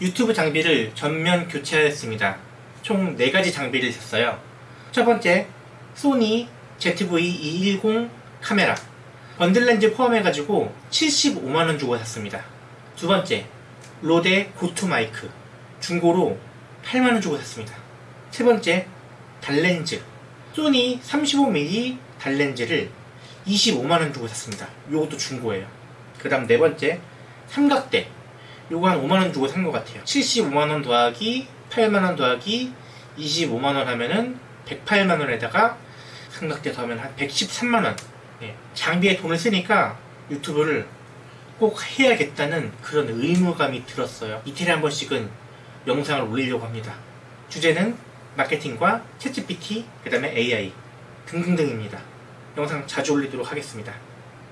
유튜브 장비를 전면 교체하였습니다. 총 4가지 장비를 샀어요. 첫 번째, 소니 ZV-210 카메라. 번들 렌즈 포함해가지고 75만원 주고 샀습니다. 두 번째, 로데 고투 마이크. 중고로 8만원 주고 샀습니다. 세 번째, 달렌즈. 소니 35mm 달렌즈를 25만원 주고 샀습니다. 요것도 중고예요. 그 다음 네 번째, 삼각대. 요거 한 5만원 주고 산 것 같아요. 75만원 더하기 8만원 더하기 25만원 하면은 108만원에다가 삼각대 더하면 한 113만원. 네, 장비에 돈을 쓰니까 유튜브를 꼭 해야겠다는 그런 의무감이 들었어요. 이틀에 한 번씩은 영상을 올리려고 합니다. 주제는 마케팅과 챗GPT, 그 다음에 AI 등등등입니다. 영상 자주 올리도록 하겠습니다.